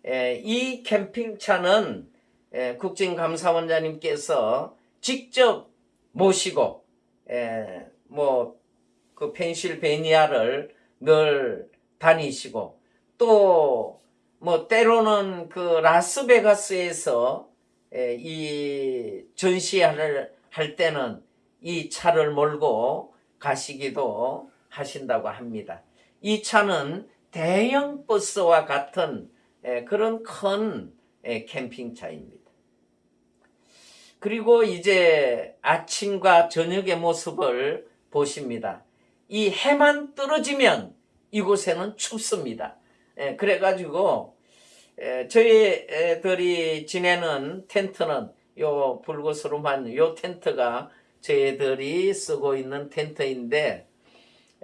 에, 이 캠핑차는 에, 국진감사원장님께서 직접 모시고 에, 뭐그 펜실베니아를 늘 다니시고 또 뭐 때로는 그 라스베가스에서 에, 이 전시회를 할 때는 이 차를 몰고 가시기도 하신다고 합니다. 이 차는 대형 버스와 같은 에, 그런 큰 에, 캠핑차입니다. 그리고 이제 아침과 저녁의 모습을 보십니다. 이 해만 떨어지면 이곳에는 춥습니다. 에, 그래가지고 에, 저희들이 지내는 텐트는 요 불구스름한 요 텐트가 저희들이 쓰고 있는 텐트인데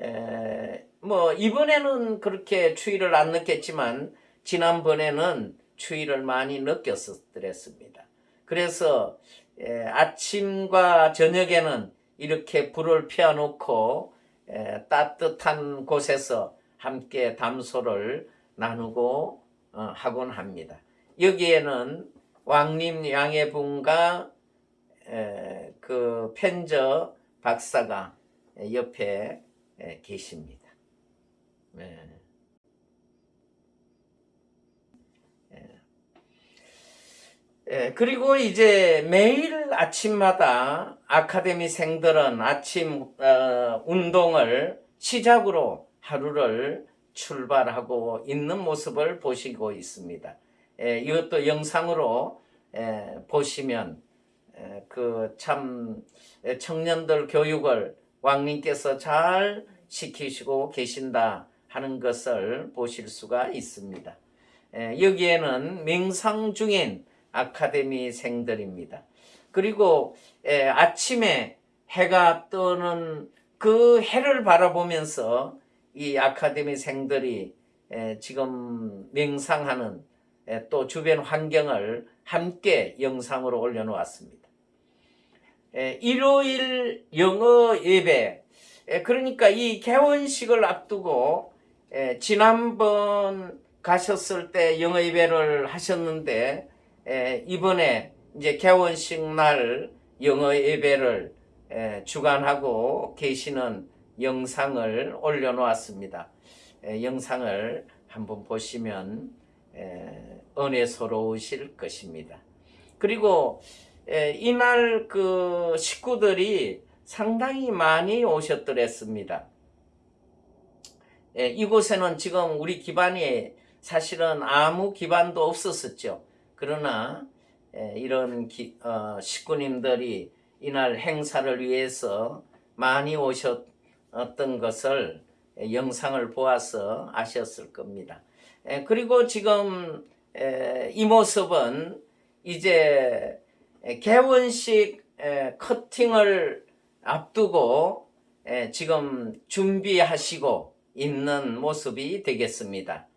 에, 뭐 이번에는 그렇게 추위를 안 느꼈지만 지난번에는 추위를 많이 느꼈었더랬습니다. 그래서 에, 아침과 저녁에는 이렇게 불을 피워놓고 에, 따뜻한 곳에서 함께 담소를 나누고 어, 하곤 합니다. 여기에는 왕님 양해분과 에, 그 펜저 박사가 옆에 에, 계십니다. 네. 예, 그리고 이제 매일 아침마다 아카데미 생들은 아침 어, 운동을 시작으로 하루를 출발하고 있는 모습을 보시고 있습니다. 예, 이것도 영상으로 예, 보시면 그 참 청년들 교육을 왕님께서 잘 시키시고 계신다 하는 것을 보실 수가 있습니다. 예, 여기에는 명상 중인 아카데미 생들입니다. 그리고 에, 아침에 해가 뜨는 그 해를 바라보면서 이 아카데미 생들이 에, 지금 명상하는 에, 또 주변 환경을 함께 영상으로 올려놓았습니다. 에, 일요일 영어 예배 에, 그러니까 이 개원식을 앞두고 에, 지난번 가셨을 때 영어 예배를 하셨는데 에, 이번에 이제 개원식 날 영어 예배를 에, 주관하고 계시는 영상을 올려놓았습니다. 에, 영상을 한번 보시면 에, 은혜스러우실 것입니다. 그리고 에, 이날 그 식구들이 상당히 많이 오셨더랬습니다. 에, 이곳에는 지금 우리 기반이 사실은 아무 기반도 없었었죠. 그러나 에, 이런 기- 어, 식구님들이 이날 행사를 위해서 많이 오셨던 것을 에, 영상을 보아서 아셨을 겁니다. 에, 그리고 지금 에, 이 모습은 이제 에, 개원식 에, 커팅을 앞두고 에, 지금 준비하시고 있는 모습이 되겠습니다.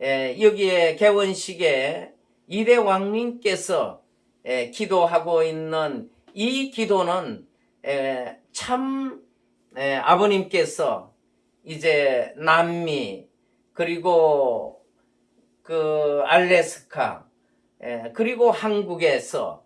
에, 여기에 개원식에 이대 왕님께서 에, 기도하고 있는 이 기도는 에, 참 에, 아버님께서 이제 남미 그리고 그 알래스카 에, 그리고 한국에서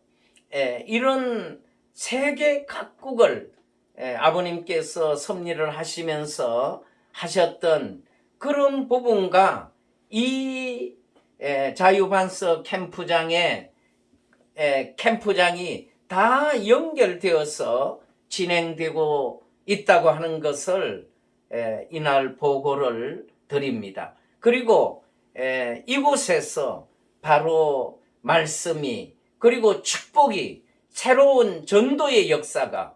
에, 이런 세계 각국을 에, 아버님께서 섭리를 하시면서 하셨던 그런 부분과 이 에, 자유반석 캠프장의 에, 캠프장이 다 연결되어서 진행되고 있다고 하는 것을 에, 이날 보고를 드립니다. 그리고 에, 이곳에서 바로 말씀이 그리고 축복이 새로운 전도의 역사가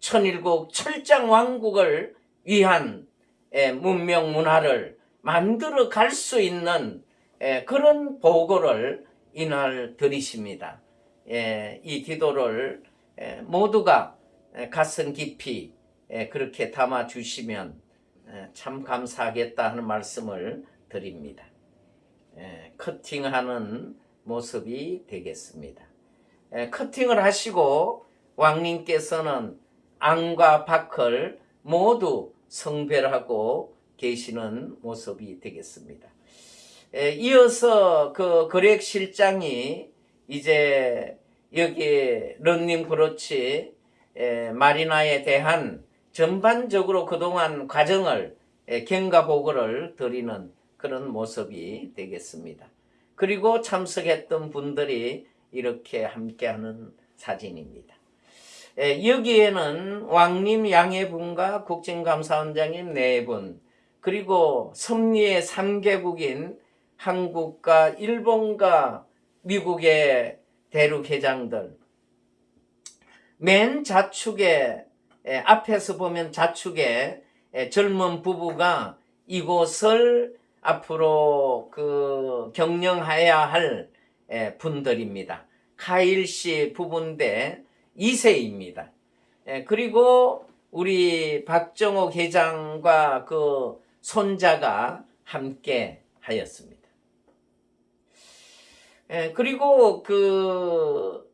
천일국 철장 왕국을 위한 에, 문명 문화를 만들어 갈 수 있는 에, 그런 보고를 이날 드리십니다. 예, 이 기도를 에, 모두가 에, 가슴 깊이 에, 그렇게 담아 주시면 에, 참 감사하겠다 하는 말씀을 드립니다. 에, 커팅하는 모습이 되겠습니다. 에, 커팅을 하시고 왕님께서는 앙과 박을 모두 성별하고 계시는 모습이 되겠습니다. 에, 이어서 그 거렉 실장이 이제 여기 런닝 브로치 에, 마리나에 대한 전반적으로 그동안 과정을 에, 경과 보고를 드리는 그런 모습이 되겠습니다. 그리고 참석했던 분들이 이렇게 함께하는 사진입니다. 에, 여기에는 왕님 양해분과 국정감사원장인 네 분, 그리고 섭리의 3개국인 한국과 일본과 미국의 대륙회장들, 맨 좌측에 에, 앞에서 보면 좌측에 에, 젊은 부부가 이곳을 앞으로 그 경영해야 할 에, 분들입니다. 카일 씨 부부인데 2세입니다. 그리고 우리 박정옥 회장과 그 손자가 함께 하였습니다. 에, 그리고 그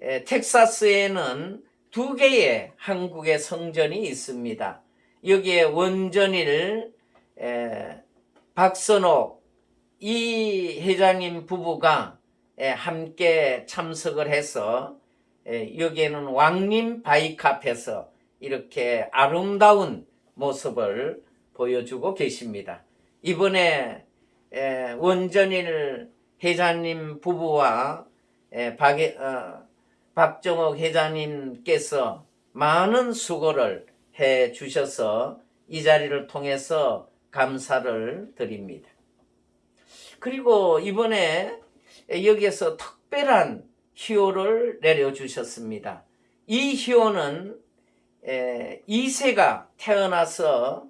에, 텍사스에는 두 개의 한국의 성전이 있습니다. 여기에 원전일 에, 박선옥 이 회장님 부부가 에, 함께 참석을 해서 에, 여기에는 왕림 바이카페에서 이렇게 아름다운 모습을 보여주고 계십니다. 이번에 에, 원전일 회장님 부부와 에, 박, 어, 박정옥 회장님께서 많은 수고를 해 주셔서 이 자리를 통해서 감사를 드립니다. 그리고 이번에 여기에서 특별한 희호를 내려주셨습니다. 이 희호는 2세가 태어나서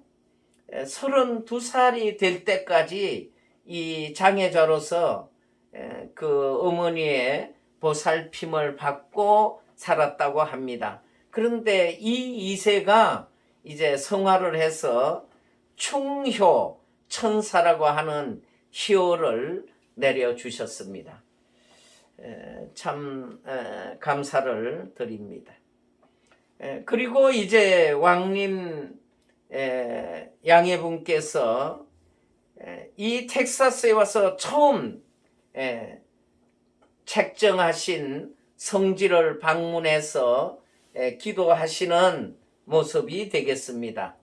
32살이 될 때까지 이 장애자로서 에, 그 어머니의 보살핌을 받고 살았다고 합니다. 그런데 이 2세가 이제 성화를 해서 충효 천사라고 하는 희호를 내려주셨습니다. 에, 참 에, 감사를 드립니다. 에, 그리고 이제 왕님 에, 양해분께서 에, 이 텍사스에 와서 처음 에, 책정하신 성지를 방문해서 에, 기도하시는 모습이 되겠습니다.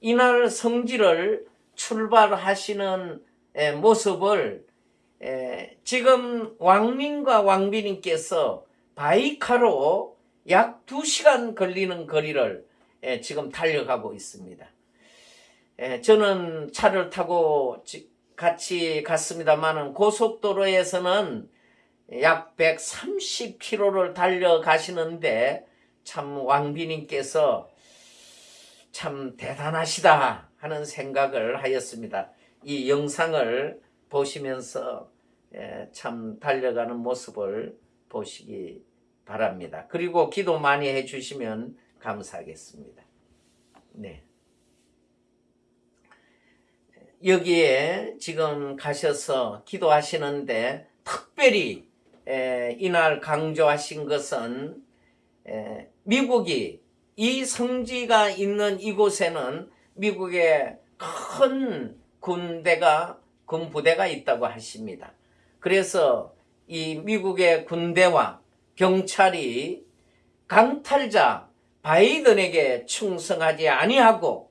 이날 성지를 출발하시는 에, 모습을 에, 지금 왕민과 왕비님께서 바이카로 약 2시간 걸리는 거리를 에, 지금 달려가고 있습니다. 에, 저는 차를 타고 지- 같이 갔습니다만은 고속도로에서는 약 130km를 달려가시는데 참 왕비님께서 참 대단하시다 하는 생각을 하였습니다. 이 영상을 보시면서 예, 참 달려가는 모습을 보시기 바랍니다. 그리고 기도 많이 해주시면 감사하겠습니다. 네. 여기에 지금 가셔서 기도하시는데 특별히 에, 이날 강조하신 것은 에, 미국이 이 성지가 있는 이곳에는 미국의 큰 군대가 군부대가 있다고 하십니다. 그래서 이 미국의 군대와 경찰이 강탈자 바이든에게 충성하지 아니하고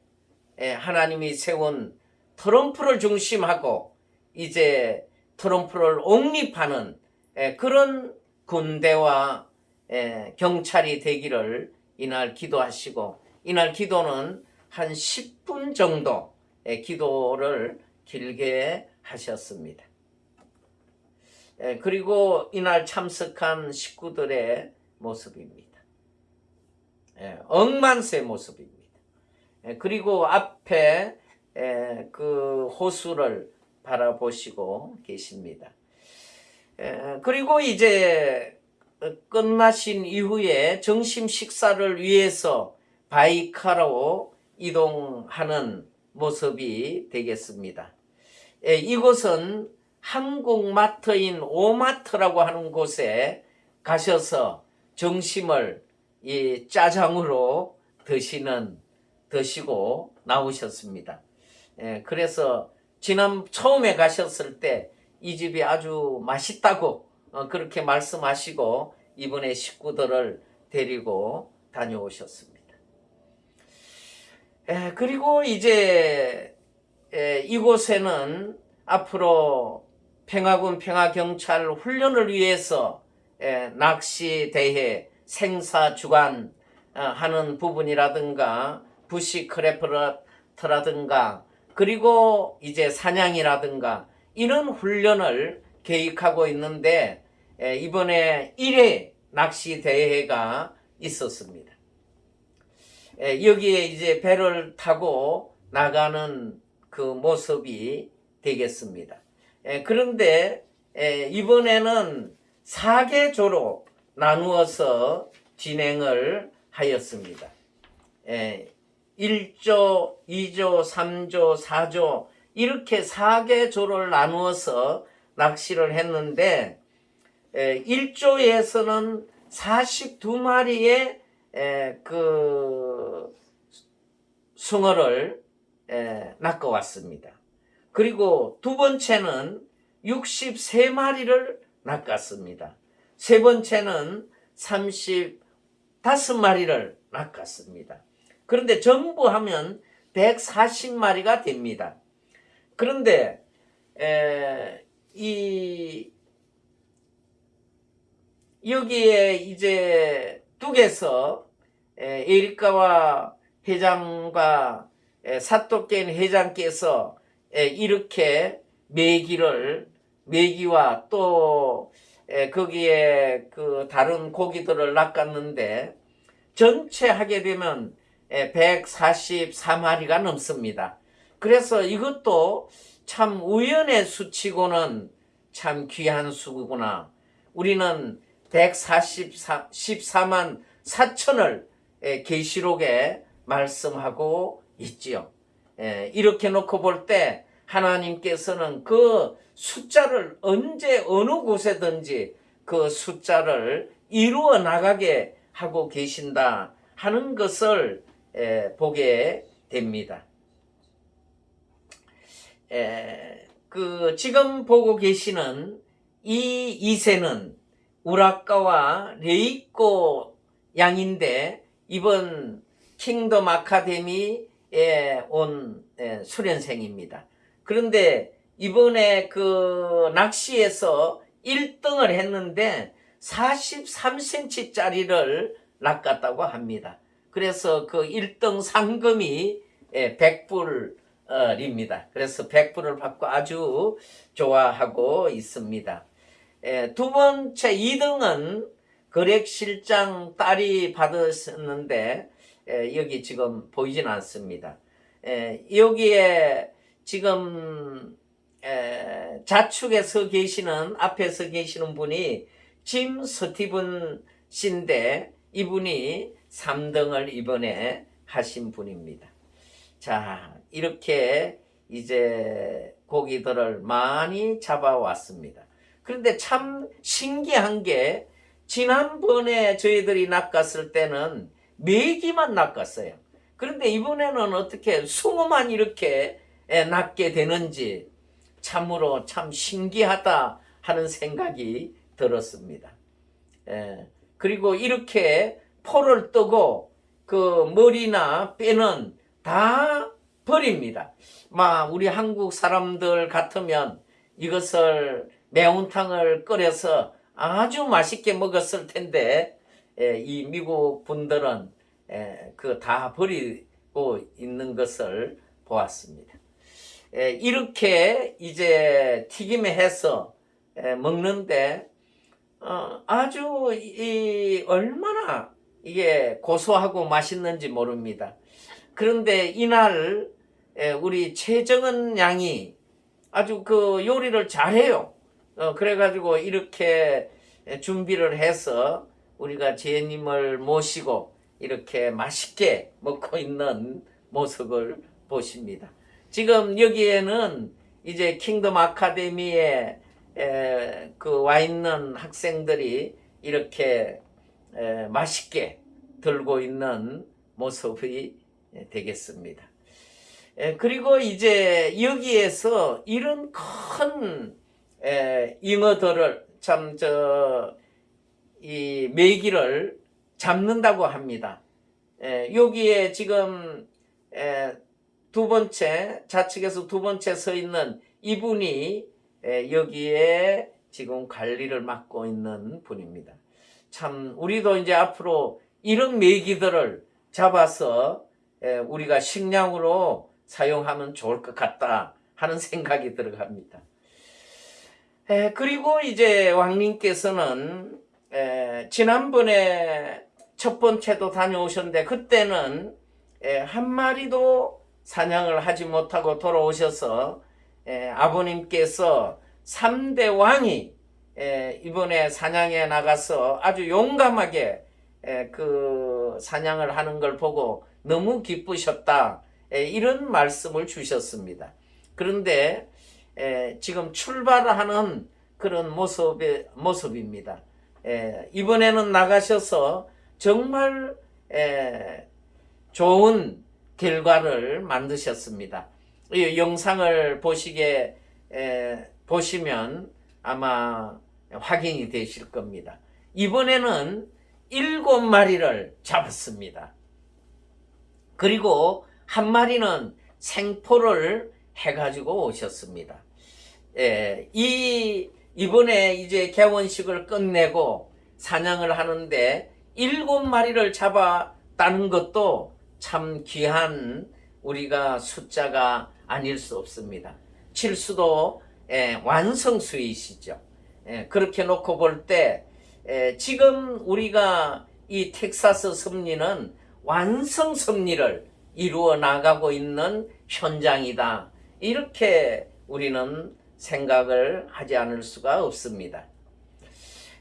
에, 하나님이 세운 트럼프를 중심하고 이제 트럼프를 옹립하는 에, 그런 군대와 에, 경찰이 되기를 이날 기도하시고 이날 기도는 한 10분 정도 의 기도를 길게 하셨습니다. 에, 그리고 이날 참석한 식구들의 모습입니다. 에, 억만세 모습입니다. 에, 그리고 앞에 에, 그 호수를 바라보시고 계십니다. 에, 그리고 이제 끝나신 이후에 점심 식사를 위해서 바이카로 이동하는 모습이 되겠습니다. 에, 이곳은 한국 마트인 오마트라고 하는 곳에 가셔서 점심을 이 짜장으로 드시는 드시고 나오셨습니다. 예, 그래서 지난 처음에 가셨을 때 이 집이 아주 맛있다고 어, 그렇게 말씀하시고 이번에 식구들을 데리고 다녀오셨습니다. 예, 그리고 이제 예, 이곳에는 앞으로 평화군 평화경찰 훈련을 위해서 예, 낚시 대회 생사 주관 어, 하는 부분이라든가 부시 크래프트라든가 그리고 이제 사냥이라든가 이런 훈련을 계획하고 있는데 에, 이번에 1회 낚시 대회가 있었습니다. 에, 여기에 이제 배를 타고 나가는 그 모습이 되겠습니다. 에, 그런데 에, 이번에는 4개조로 나누어서 진행을 하였습니다. 에, 1조, 2조, 3조, 4조 이렇게 4개 조를 나누어서 낚시를 했는데 에, 1조에서는 42마리의 에, 그 숭어를 에, 낚아왔습니다. 그리고 두 번째는 63마리를 낚았습니다. 세 번째는 35마리를 낚았습니다. 그런데 전부 하면 140마리가 됩니다. 그런데 에, 이 여기에 이제 뚝에서 에, 에리카와 회장과 에, 사토켄 회장께서 에, 이렇게 메기를 메기와 또 에, 거기에 그 다른 고기들을 낚았는데 전체 하게 되면 144마리가 넘습니다. 그래서 이것도 참 우연의 수치고는 참 귀한 수구나. 우리는 144만 4천을 계시록에 말씀하고 있지요. 에, 이렇게 놓고 볼 때 하나님께서는 그 숫자를 언제 어느 곳에든지 그 숫자를 이루어 나가게 하고 계신다 하는 것을 에, 보게 됩니다. 에, 그 지금 보고 계시는 이 이세는 우라카와 레이코 양인데 이번 킹덤 아카데미에 온 에, 수련생입니다. 그런데 이번에 그 낚시에서 1등을 했는데 43cm짜리를 낚았다고 합니다. 그래서 그 1등 상금이 100불 입니다. 그래서 100불을 받고 아주 좋아하고 있습니다. 예, 두 번째 2등은 거렉실장 딸이 받았는데 예, 여기 지금 보이진 않습니다. 예, 여기에 지금 에, 좌측에 서 계시는 앞에 서 계시는 분이 짐 스티븐 씨인데 이분이 3등을 이번에 하신 분입니다. 자, 이렇게 이제 고기들을 많이 잡아왔습니다. 그런데 참 신기한 게 지난번에 저희들이 낚았을 때는 메기만 낚았어요. 그런데 이번에는 어떻게 숭어만 이렇게 에, 낚게 되는지 참으로 참 신기하다 하는 생각이 들었습니다. 에, 그리고 이렇게 포를 뜨고 그 머리나 뼈는 다 버립니다. 막 우리 한국 사람들 같으면 이것을 매운탕을 끓여서 아주 맛있게 먹었을 텐데 에, 이 미국 분들은 그다 버리고 있는 것을 보았습니다. 에, 이렇게 이제 튀김에 해서 에, 먹는데 어, 아주 이 얼마나 이게 고소하고 맛있는지 모릅니다. 그런데 이날 에, 우리 최정은 양이 아주 그 요리를 잘해요. 어, 그래가지고 이렇게 준비를 해서 우리가 제님을 모시고 이렇게 맛있게 먹고 있는 모습을 보십니다. 지금 여기에는 이제 킹덤 아카데미에 에, 그와 있는 학생들이 이렇게 에, 맛있게 들고 있는 모습이 되겠습니다. 에, 그리고 이제 여기에서 이런 큰 에, 잉어들을 참 저 이 메기를 잡는다고 합니다. 에, 여기에 지금 에, 두 번째 좌측에서 두 번째 서 있는 이분이 에, 여기에 지금 관리를 맡고 있는 분입니다. 참 우리도 이제 앞으로 이런 메기들을 잡아서 에, 우리가 식량으로 사용하면 좋을 것 같다 하는 생각이 들어갑니다. 에, 그리고 이제 왕님께서는 에, 지난번에 첫 번째도 다녀오셨는데 그때는 에, 한 마리도 사냥을 하지 못하고 돌아오셔서 에, 아버님께서 3대 왕이 에, 이번에 사냥에 나가서 아주 용감하게 에, 그 사냥을 하는 걸 보고 너무 기쁘셨다 에, 이런 말씀을 주셨습니다. 그런데 에, 지금 출발하는 그런 모습의, 모습입니다. 에, 이번에는 나가셔서 정말 에, 좋은 결과를 만드셨습니다. 이 영상을 보시게 에, 보시면 아마 확인이 되실 겁니다. 이번에는 일곱 마리를 잡았습니다. 그리고 한 마리는 생포를 해가지고 오셨습니다. 예, 이 이번에 이제 개원식을 끝내고 사냥을 하는데 일곱 마리를 잡았다는 것도 참 귀한 우리가 숫자가 아닐 수 없습니다. 칠수도 예, 완성수이시죠. 예, 그렇게 놓고 볼때 지금 우리가 이 텍사스 섭리는 완성 섭리를 이루어 나가고 있는 현장이다. 이렇게 우리는 생각을 하지 않을 수가 없습니다.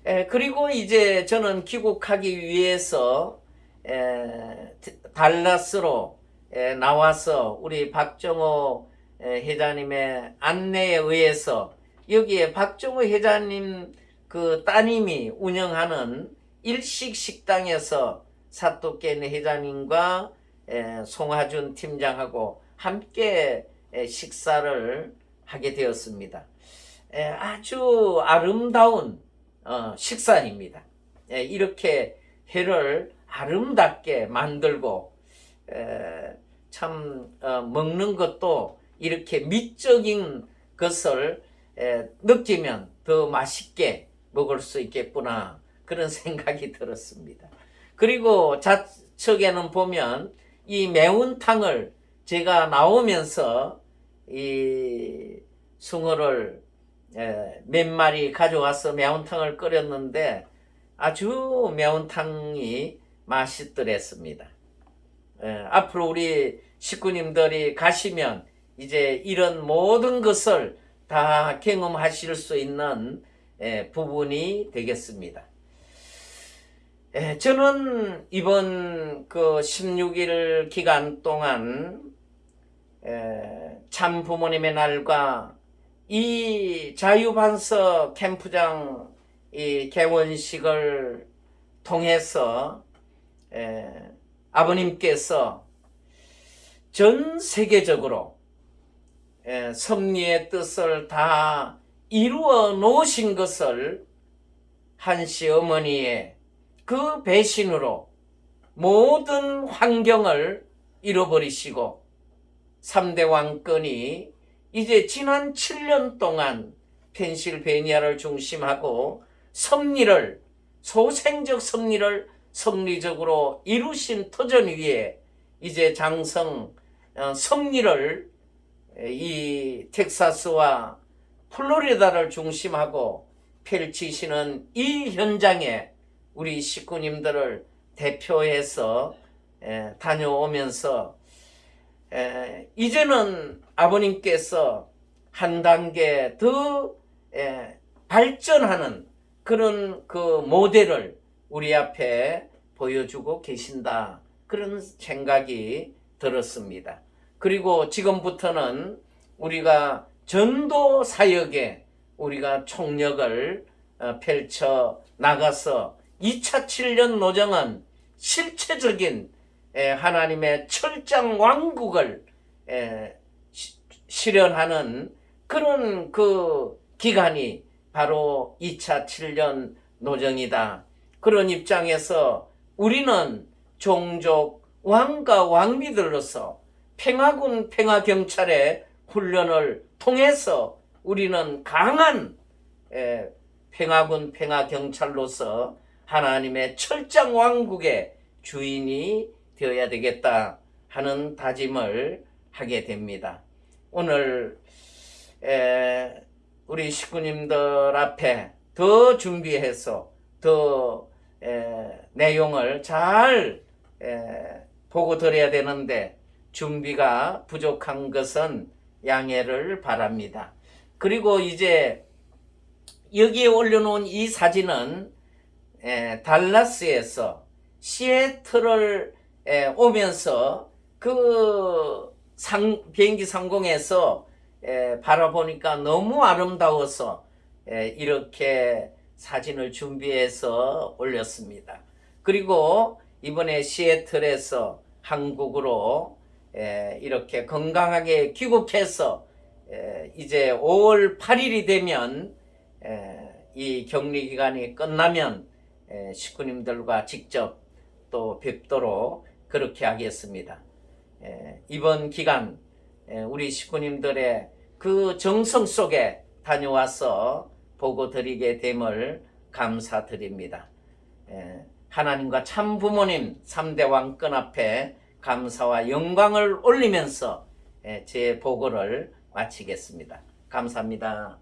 에, 그리고 이제 저는 귀국하기 위해서 에, 달라스로 에, 나와서 우리 박정호 에, 회장님의 안내에 의해서 여기에 박정호 회장님 그 따님이 운영하는 일식 식당에서 사또깬 회장님과 에, 송하준 팀장하고 함께 에, 식사를 하게 되었습니다. 에, 아주 아름다운 어, 식사입니다. 에, 이렇게 회를 아름답게 만들고 에, 참 어, 먹는 것도 이렇게 미적인 것을 에, 느끼면 더 맛있게 먹을 수 있겠구나 그런 생각이 들었습니다. 그리고 좌측에는 보면 이 매운탕을 제가 나오면서 이 숭어를 에, 몇 마리 가져와서 매운탕을 끓였는데 아주 매운탕이 맛있더랬습니다. 에, 앞으로 우리 식구님들이 가시면 이제 이런 모든 것을 다 경험하실 수 있는 에, 부분이 되겠습니다. 에, 저는 이번 그 16일 기간 동안 에, 참 부모님의 날과 이 자유반석 캠프장 이 개원식을 통해서 에, 아버님께서 전 세계적으로 에, 섭리의 뜻을 다 이루어 놓으신 것을 한 시 어머니의 그 배신으로 모든 환경을 잃어버리시고 3대 왕권이 이제 지난 7년 동안 펜실베니아를 중심하고 섭리를 소생적 섭리를 섭리적으로 이루신 터전 위에 이제 장성 어, 섭리를 에, 이 텍사스와 플로리다를 중심하고 펼치시는 이 현장에 우리 식구님들을 대표해서 에, 다녀오면서 에, 이제는 아버님께서 한 단계 더 에, 발전하는 그런 그 모델을 우리 앞에 보여주고 계신다. 그런 생각이 들었습니다. 그리고 지금부터는 우리가 전도 사역에 우리가 총력을 어, 펼쳐 나가서 2차 7년 노정은 실체적인 에, 하나님의 철장 왕국을 실현하는 그런 그 기간이 바로 2차 7년 노정이다. 그런 입장에서 우리는 종족 왕과 왕비들로서 평화군 평화경찰의 훈련을 통해서 우리는 강한 에, 평화군 평화경찰로서 하나님의 철장 왕국의 주인이 되어야 되겠다 하는 다짐을 하게 됩니다. 오늘 에, 우리 식구님들 앞에 더 준비해서 더 에, 내용을 잘 에, 보고 드려야 되는데 준비가 부족한 것은 양해를 바랍니다. 그리고 이제 여기에 올려놓은 이 사진은 에, 달라스에서 시애틀을 에, 오면서 그 상, 비행기 상공에서 에, 바라보니까 너무 아름다워서 에, 이렇게 사진을 준비해서 올렸습니다. 그리고 이번에 시애틀에서 한국으로 에, 이렇게 건강하게 귀국해서 에, 이제 5월 8일이 되면 에, 이 격리 기간이 끝나면 에, 식구님들과 직접 또 뵙도록 그렇게 하겠습니다. 에, 이번 기간 에, 우리 식구님들의 그 정성 속에 다녀와서 보고 드리게 됨을 감사드립니다. 에, 하나님과 참 부모님 3대 왕권 앞에 감사와 영광을 올리면서 에, 제 보고를 마치겠습니다. 감사합니다.